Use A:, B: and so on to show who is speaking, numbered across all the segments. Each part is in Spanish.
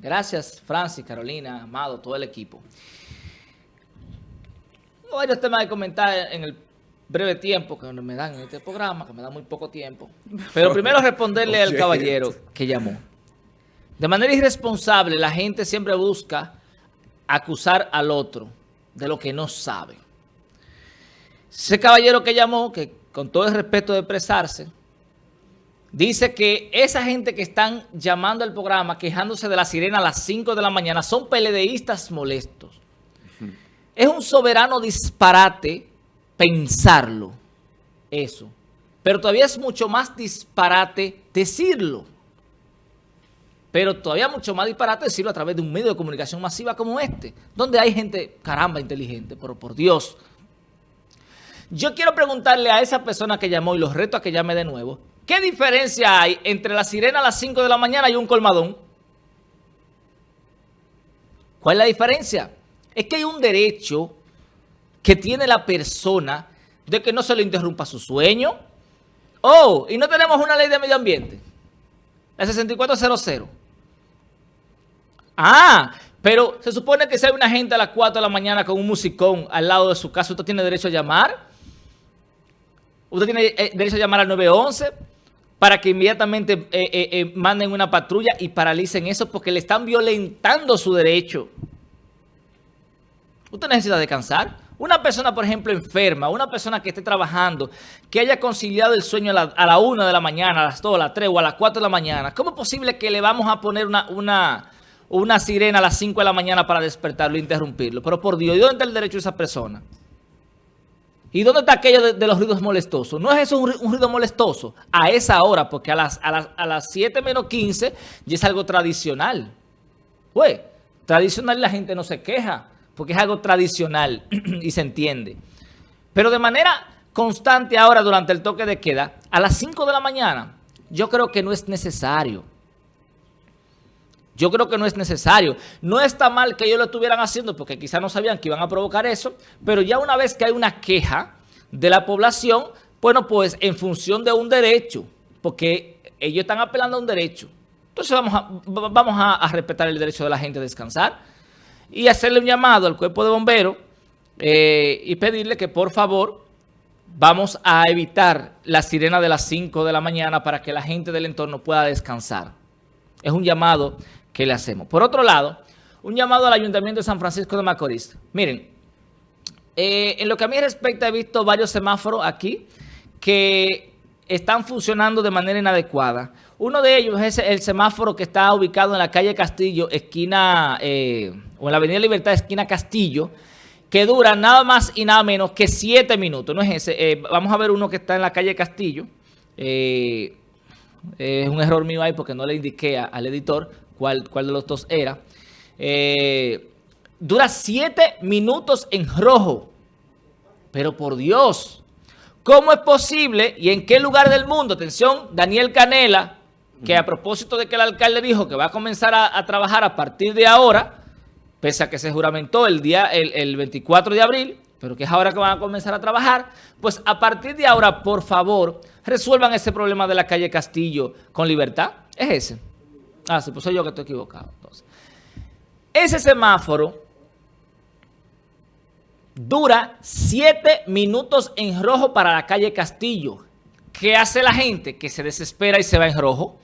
A: Gracias, Francis, Carolina, Amado, todo el equipo. Varios temas de comentar en el breve tiempo que me dan en este programa, que me da muy poco tiempo. Pero primero responderle al caballero que llamó. De manera irresponsable, la gente siempre busca acusar al otro de lo que no sabe. Ese caballero que llamó, que con todo el respeto de expresarse, dice que esa gente que están llamando al programa, quejándose de la sirena a las 5 de la mañana, son peledeístas molestos. Es un soberano disparate pensarlo, eso. Pero todavía es mucho más disparate decirlo. Pero todavía mucho más disparate decirlo a través de un medio de comunicación masiva como este, donde hay gente, caramba, inteligente, pero por Dios. Yo quiero preguntarle a esa persona que llamó y los reto a que llame de nuevo, ¿qué diferencia hay entre la sirena a las 5 de la mañana y un colmadón? ¿Cuál es la diferencia? Es que hay un derecho que tiene la persona de que no se le interrumpa su sueño. Oh, y no tenemos una ley de medio ambiente. La 6400. Ah, pero se supone que si hay una gente a las 4 de la mañana con un musicón al lado de su casa, ¿usted tiene derecho a llamar? ¿Usted tiene eh, derecho a llamar al 911 para que inmediatamente eh, eh, manden una patrulla y paralicen eso porque le están violentando su derecho? Usted necesita descansar. Una persona, por ejemplo, enferma, una persona que esté trabajando, que haya conciliado el sueño a la, 1 de la mañana, a las 2, a las 3 o a las 4 de la mañana, ¿cómo es posible que le vamos a poner una, una, una sirena a las 5 de la mañana para despertarlo e interrumpirlo? Pero por Dios, ¿y dónde está el derecho de esa persona? ¿Y dónde está aquello de, los ruidos molestosos? ¿No es eso un, ruido molestoso? A esa hora, porque a las, a las, a las 7 menos 15 ya es algo tradicional. Pues, tradicional la gente no se queja porque es algo tradicional y se entiende. Pero de manera constante ahora durante el toque de queda, a las 5 de la mañana, yo creo que no es necesario. Yo creo que no es necesario. No está mal que ellos lo estuvieran haciendo porque quizás no sabían que iban a provocar eso, pero ya una vez que hay una queja de la población, bueno, pues en función de un derecho, porque ellos están apelando a un derecho. Entonces vamos a, vamos a respetar el derecho de la gente a descansar y hacerle un llamado al cuerpo de bomberos eh, y pedirle que por favor vamos a evitar la sirena de las 5 de la mañana para que la gente del entorno pueda descansar. Es un llamado que le hacemos. Por otro lado, un llamado al Ayuntamiento de San Francisco de Macorís. Miren, eh, en lo que a mí respecta he visto varios semáforos aquí que están funcionando de manera inadecuada. Uno de ellos es el semáforo que está ubicado en la calle Castillo, esquina, eh, o en la avenida Libertad, esquina Castillo, que dura nada más y nada menos que siete minutos. No es ese. Eh, vamos a ver uno que está en la calle Castillo. Es un error mío ahí porque no le indiqué al editor cuál, cuál de los dos era. dura siete minutos en rojo. Pero por Dios, ¿cómo es posible y en qué lugar del mundo? Atención, Daniel Canela que a propósito de que el alcalde dijo que va a comenzar a, trabajar a partir de ahora, pese a que se juramentó el día el, 24 de abril, pero que es ahora que van a comenzar a trabajar, pues a partir de ahora, por favor, resuelvan ese problema de la calle Castillo con libertad. Es ese. Ah, sí, pues soy yo que estoy equivocado. Entonces, ese semáforo dura siete minutos en rojo para la calle Castillo. ¿Qué hace la gente? Que se desespera y se va en rojo.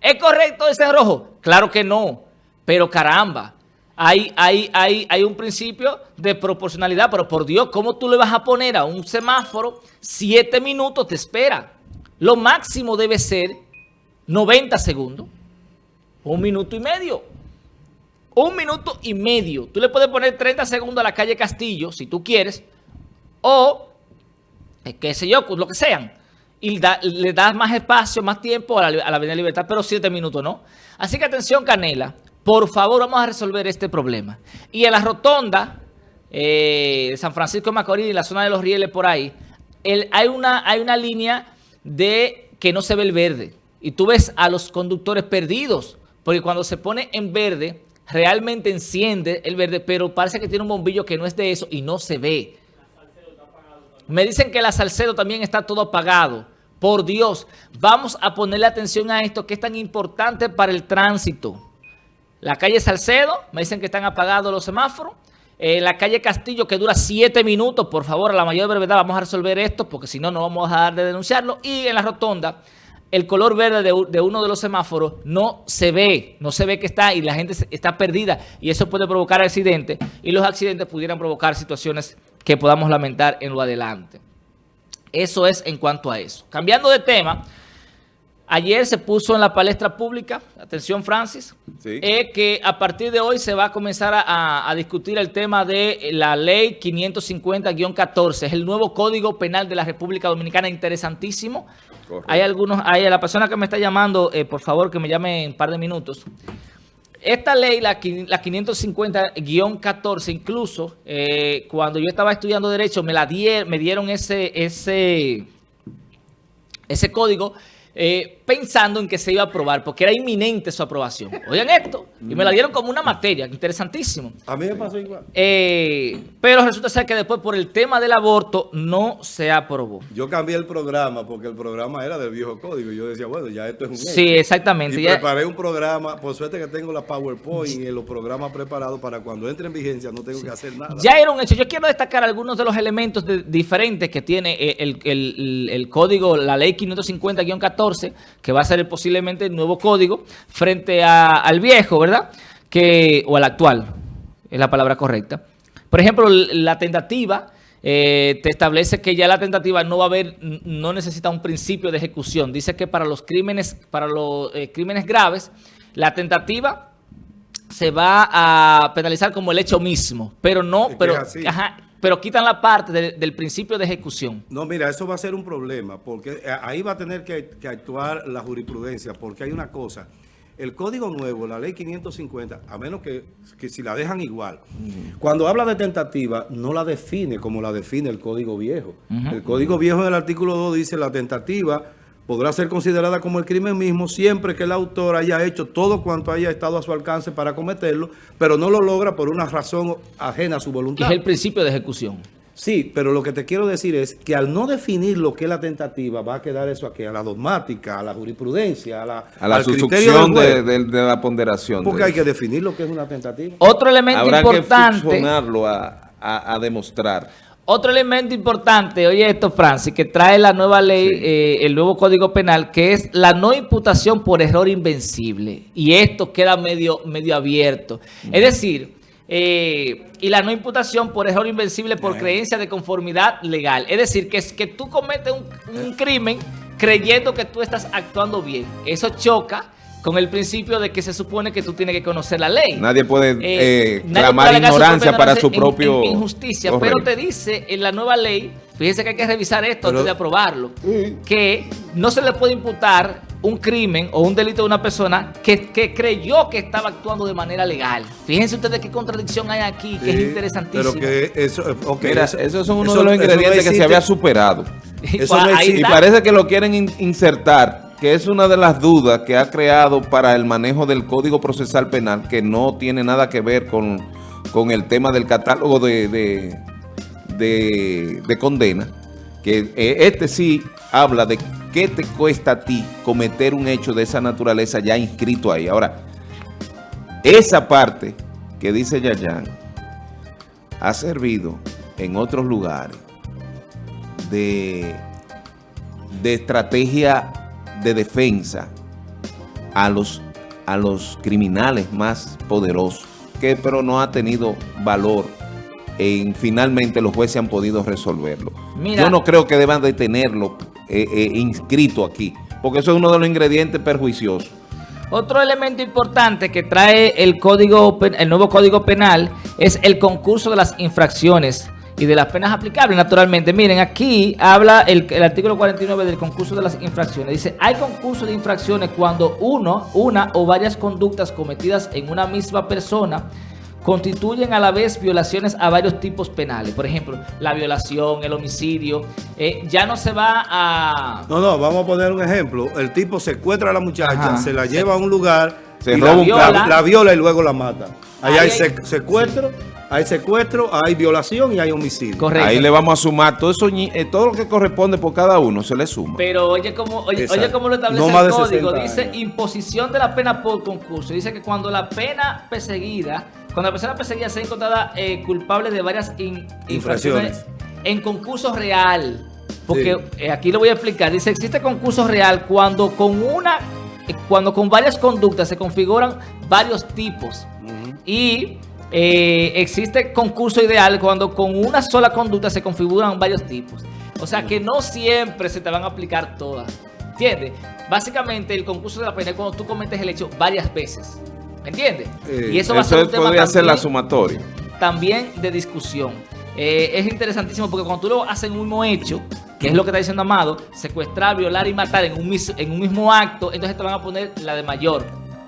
A: ¿Es correcto ese rojo? Claro que no, pero caramba, hay, hay, hay, hay un principio de proporcionalidad, pero por Dios, ¿cómo tú le vas a poner a un semáforo siete minutos de espera? Lo máximo debe ser 90 segundos, un minuto y medio. Un minuto y medio. Tú le puedes poner 30 segundos a la calle Castillo, si tú quieres, o, eh, qué sé yo, lo que sean y le das más espacio, más tiempo a la, Avenida Libertad, pero siete minutos no. Así que atención Canela, por favor vamos a resolver este problema. Y en la rotonda eh, de San Francisco de Macorís, en la zona de los rieles por ahí, hay, una, hay una línea de que no se ve el verde. Y tú ves a los conductores perdidos, porque cuando se pone en verde, realmente enciende el verde, pero parece que tiene un bombillo que no es de eso y no se ve. Me dicen que la Salcedo también está todo apagado. Por Dios, vamos a ponerle atención a esto que es tan importante para el tránsito. La calle Salcedo, me dicen que están apagados los semáforos. En la calle Castillo, que dura siete minutos, por favor, a la mayor brevedad vamos a resolver esto, porque si no, no vamos a dejar de denunciarlo. Y en la rotonda, el color verde de, uno de los semáforos no se ve, no se ve que está y la gente está perdida y eso puede provocar accidentes y los accidentes pudieran provocar situaciones que podamos lamentar en lo adelante. Eso es en cuanto a eso. Cambiando de tema, Ayer se puso en la palestra pública, atención Francis, eh, que a partir de hoy se va a comenzar a, discutir el tema de la ley 550-14, es el nuevo código penal de la República Dominicana, interesantísimo. Hay algunos, hay la persona que me está llamando, eh, por favor que me llame en un par de minutos. Esta ley, la, la 550-14, incluso eh, cuando yo estaba estudiando Derecho, me, la me dieron ese, ese, ese código eh, pensando en que se iba a aprobar, porque era inminente su aprobación. Oigan esto, y me la dieron como una materia, interesantísimo.
B: A mí me pasó igual.
A: Eh, pero resulta ser que después por el tema del aborto no se aprobó.
B: Yo cambié el programa porque el programa era del viejo código. Yo decía, bueno, ya esto es un
A: Sí, exactamente.
B: Y preparé un programa, por suerte que tengo la PowerPoint y los programas preparados para cuando entre en vigencia no tengo que hacer nada.
A: Ya era un hecho. Yo quiero destacar algunos de los elementos diferentes que tiene eh, el, el, el código, la ley 550-14, que va a ser posiblemente el nuevo código frente al viejo, ¿verdad? Que, o al actual, es la palabra correcta. Por ejemplo, la tentativa eh, te establece que ya la tentativa no va a haber, no necesita un principio de ejecución. Dice que para los crímenes, para los eh, crímenes graves, la tentativa se va a penalizar como el hecho mismo, pero no, pero, pero quitan la parte del principio de ejecución.
B: No, mira, eso va a ser un problema, porque eh, ahí va a tener que, actuar la jurisprudencia, porque hay una cosa, el código nuevo, la ley 550, a menos que, si la dejan igual, cuando habla de tentativa, no la define como la define el código viejo. El código viejo en el artículo 2 dice la tentativa podrá ser considerada como el crimen mismo siempre que el autor haya hecho todo cuanto haya estado a su alcance para cometerlo, pero no lo logra por una razón ajena a su voluntad.
A: Es el principio de ejecución.
B: Sí, pero lo que te quiero decir es que al no definir lo que es la tentativa, va a quedar eso aquí, a la dogmática, a la jurisprudencia, a la,
C: a la sustitución de, la ponderación.
B: Porque hay que definir lo que es una tentativa.
A: Otro elemento importante...
C: Habrá que a, a demostrar.
A: Otro elemento importante, oye esto, Francis, que trae la nueva ley, eh, el nuevo Código Penal, que es la no imputación por error invencible. Y esto queda medio, medio abierto. Es decir, eh, y la no imputación por error invencible por creencia de conformidad legal. Es decir, que, es que tú cometes un, un crimen creyendo que tú estás actuando bien. Eso choca con el principio de que se supone que tú tienes que conocer la ley.
C: Nadie puede eh, eh clamar ignorancia para su propio...
A: injusticia, pero te dice en la nueva ley, fíjense que hay que revisar esto antes de aprobarlo, que no se le puede imputar un crimen o un delito de una persona que, creyó que estaba actuando de manera legal. Fíjense ustedes qué contradicción hay aquí, que es interesantísimo.
B: Pero que eso,
C: okay, Mira, esos son uno de los ingredientes que se había superado. y parece que lo quieren insertar que es una de las dudas que ha creado para el manejo del Código Procesal Penal, que no tiene nada que ver con, el tema del catálogo de, de, condena, que eh, este sí habla de qué te cuesta a ti cometer un hecho de esa naturaleza ya inscrito ahí. Ahora, esa parte que dice Yayan ha servido en otros lugares de, de estrategia de defensa a los, a los criminales más poderosos, que pero no ha tenido valor en finalmente los jueces han podido resolverlo. Yo no creo que deban de tenerlo eh, eh, inscrito aquí, porque eso es uno de los ingredientes perjuiciosos.
A: Otro elemento importante que trae el, código, el nuevo Código Penal es el concurso de las infracciones y de las penas aplicables, naturalmente. Miren, aquí habla el, artículo 49 del concurso de las infracciones. Dice, hay concurso de infracciones cuando uno, una o varias conductas cometidas en una misma persona constituyen a la vez violaciones a varios tipos penales. Por ejemplo, la violación, el homicidio. Eh, ya no se va a...
B: No, no, vamos a poner un ejemplo. El tipo secuestra a la muchacha, se la lleva a un lugar,
C: se roba
B: la, viola, la viola y luego la mata. Ahí, hay, secuestro hay secuestro, hay violación y hay homicidio.
C: Correcto. Ahí le vamos a sumar todo eso, eh, todo lo que corresponde por cada uno, se le suma.
A: Pero oye cómo, oye, cómo lo establece el código. Dice imposición de la pena por concurso. Dice que cuando la pena perseguida, cuando la persona perseguida sea encontrada eh, culpable de varias infracciones en concurso real. Porque eh, aquí lo voy a explicar. Dice, existe concurso real cuando con una, cuando con varias conductas se configuran varios tipos. Y eh, existe concurso ideal cuando con una sola conducta se configuran varios tipos. O sea que no siempre se te van a aplicar todas. ¿Entiendes? Básicamente el concurso de la pena es cuando tú cometes el hecho varias veces. ¿Me entiendes?
C: Eh, y eso va a ser un tema podría ser la sumatoria.
A: También de discusión. Eh, es interesantísimo porque cuando tú lo haces en un mismo hecho, que es lo que está diciendo Amado, secuestrar, violar y matar en un, en un mismo acto, entonces te van a poner la de mayor.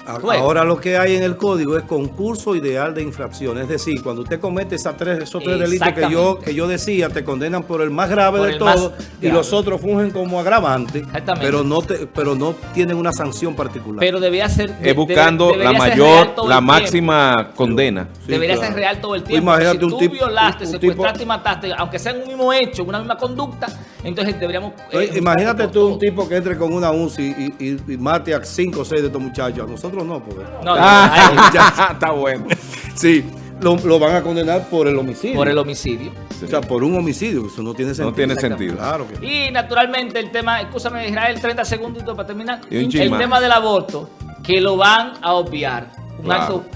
B: Ahora lo que hay en el código es concurso ideal de infracción. Es decir, cuando usted comete esas tres, esos tres delitos que yo, que yo decía, te condenan por el más grave de todos y los otros fungen como agravantes, pero no te, pero no tienen una sanción particular.
A: Pero debía ser...
C: Es buscando la mayor, la máxima condena.
A: debería ser real todo el tiempo.
B: Imagínate si
A: tú violaste, secuestraste y mataste, aunque sea en un mismo hecho, una misma conducta, entonces deberíamos...
B: Eh, imagínate tú un tipo que entre con una UCI y, mate a cinco o seis de estos muchachos. nosotros no, porque... No,
C: ah, está bueno.
B: Sí, lo, van a condenar por el homicidio.
A: Por el homicidio.
B: O sea, por un homicidio, eso no tiene sentido.
C: No tiene sentido.
A: Claro Y naturalmente el tema, escúchame Israel, 30 segundos para terminar. El tema del aborto, que lo van a obviar.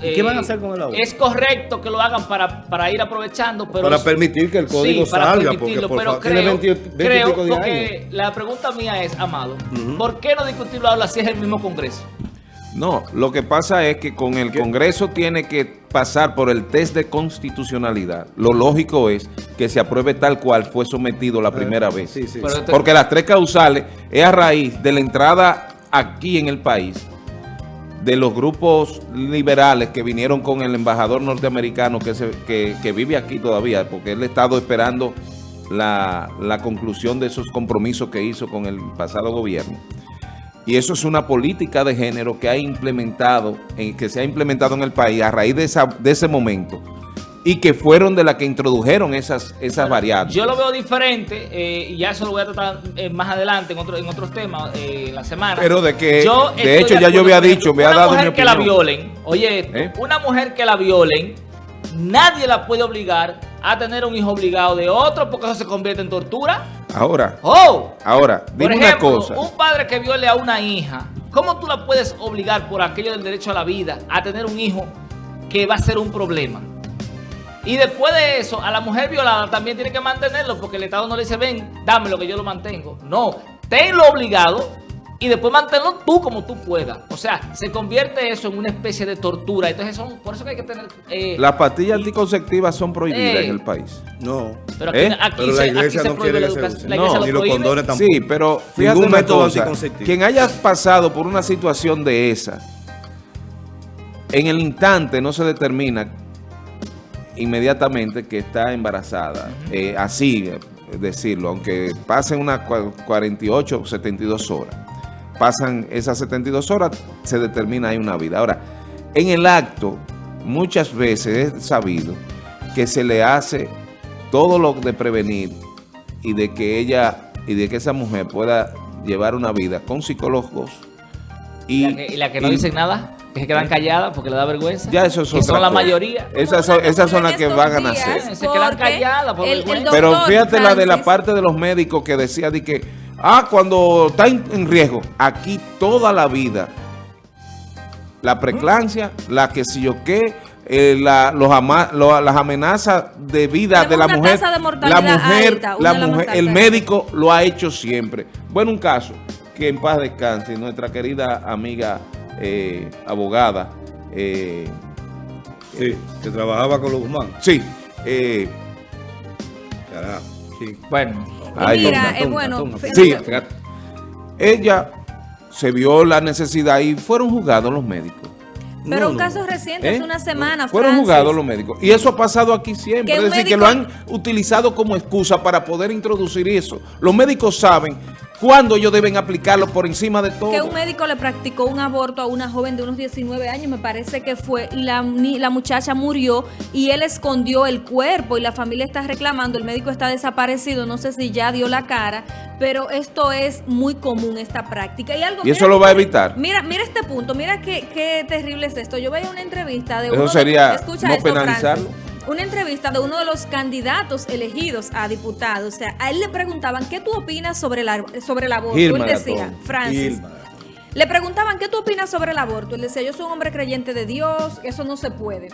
B: ¿Qué van a hacer con el aborto?
A: Es correcto que lo hagan para, para ir aprovechando, pero...
B: Para permitir que el código salga, porque por
A: pero creo, creo porque la pregunta mía es, Amado, ¿por qué no discutirlo ahora si es el mismo Congreso?
C: No, lo que pasa es que con el Congreso tiene que pasar por el test de constitucionalidad. Lo lógico es que se apruebe tal cual fue sometido la primera vez. Porque las tres causales es a raíz de la entrada aquí en el país de los grupos liberales que vinieron con el embajador norteamericano que, se, que, vive aquí todavía, porque él ha estado esperando la, la conclusión de esos compromisos que hizo con el pasado gobierno. Y eso es una política de género que ha implementado, que se ha implementado en el país a raíz de, esa, de ese momento y que fueron de las que introdujeron esas, esas variables.
A: Yo lo veo diferente, eh, y ya eso lo voy a tratar eh, más adelante en, otro, en otros temas eh, la semana.
C: Pero de que, de hecho, ya yo había dicho, me ha dado
A: Una mujer que la violen, oye, una mujer que la violen, nadie la puede obligar a tener un hijo obligado de otro porque eso se convierte en tortura.
C: Ahora,
A: oh,
C: ahora, dime una cosa.
A: un padre que viole a una hija, ¿cómo tú la puedes obligar por aquello del derecho a la vida a tener un hijo que va a ser un problema? Y después de eso, a la mujer violada también tiene que mantenerlo porque el Estado no le dice, ven, dame lo que yo lo mantengo. No, tenlo obligado y después mantenerlo tú como tú puedas. O sea, se convierte eso en una especie de tortura. Entonces, son, por eso que hay que tener...
C: Eh, Las pastillas anticonceptivas son prohibidas en el eh, país.
B: No.
A: Pero aquí, ¿Eh? aquí,
B: la iglesia no quiere que se
C: No,
B: ni los condones tampoco.
C: Sí, pero fíjate Ningún método Quien haya pasado por una situación de esa, en el instante no se determina inmediatamente que está embarazada. así decirlo, aunque pasen unas 48 o 72 horas pasan esas 72 horas, se determina ahí una vida. Ahora, en el acto, muchas veces es sabido que se le hace todo lo de prevenir y de que ella y de que esa mujer pueda llevar una vida con psicólogos.
A: ¿Y, la que, no dicen nada? que se quedan calladas porque le da vergüenza.
C: Ya eso
A: es son la mayoría.
C: Esas son, esas son las que van a nacer.
A: Se quedan calladas por
C: Pero fíjate la de la parte de los médicos que decía de que Ah, cuando está en riesgo. Aquí toda la vida. La preclancia, la que si yo qué, eh, la, los las amenazas de vida de la mujer. la mujer, la mujer, el médico lo ha hecho siempre. Bueno, un caso que en paz descanse, nuestra querida amiga eh, abogada. Eh,
B: sí, que trabajaba con los humanos.
C: Sí.
A: Carajo. Sí. Bueno,
D: mira, es bueno.
C: Sí, ella se vio la necesidad y fueron juzgados los médicos.
D: Pero un caso reciente, hace ¿Eh? una semana,
C: Fueron juzgados los médicos. Y eso ha pasado aquí siempre. Es decir, que lo han utilizado como excusa para poder introducir eso. Los médicos saben ¿Cuándo ellos deben aplicarlo por encima de todo?
D: Que un médico le practicó un aborto a una joven de unos 19 años, me parece que fue, y la, la muchacha murió y él escondió el cuerpo y la familia está reclamando, el médico está desaparecido, no sé si ya dio la cara, pero esto es muy común, esta práctica.
C: ¿Y,
D: algo,
C: ¿Y eso lo va a evitar?
D: Mira, mira este punto, mira qué, qué terrible es esto. Yo veía una entrevista de
C: eso
D: uno
C: sería
D: de, escucha
C: no
D: esto,
C: penalizarlo.
D: Francis, una entrevista de uno de los candidatos elegidos a diputado. O sea, a él le preguntaban, ¿qué tú opinas sobre, la, sobre el aborto? Él decía. Francis. Le preguntaban, ¿qué tú opinas sobre el aborto? Él decía, yo soy un hombre creyente de Dios, eso no se puede.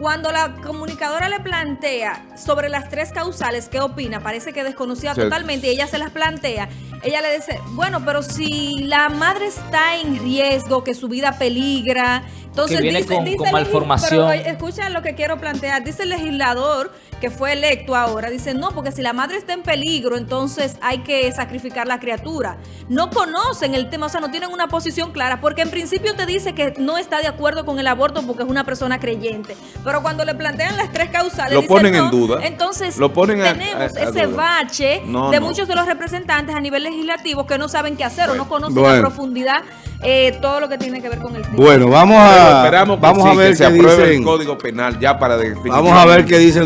D: Cuando la comunicadora le plantea sobre las tres causales, ¿qué opina? Parece que desconocía
C: Sí.
D: totalmente y ella se las plantea. Ella le dice, bueno, pero si la madre está en riesgo, que su vida peligra, entonces
A: Que viene
D: dice,
A: con-
D: dice
A: con malformación.
D: pero, escucha lo que quiero plantear. Dice el legislador que fue electo ahora, dice, no, porque si la madre está en peligro, entonces hay que sacrificar la criatura. No conocen el tema, o sea, no tienen una posición clara, porque en principio te dice que no está de acuerdo con el aborto porque es una persona creyente. Pero cuando le plantean las tres causales,
C: Lo
D: dice,
C: ponen en
D: no,
C: duda.
D: Entonces,
C: Lo ponen a-
D: tenemos
C: a- a
D: ese
C: duda.
D: bache
C: No,
D: de
C: no.
D: muchos de los representantes a nivel legislativo que no saben qué hacer o no conocen
B: Bueno.
D: a profundidad eh, todo lo que tiene que ver con el tema.
B: Bueno, vamos
C: Pero
B: a,
C: esperamos que,
B: vamos
C: sí,
B: a ver
C: que se
B: qué
C: apruebe
B: dicen.
C: el Código Penal ya para
B: Vamos a ver qué dicen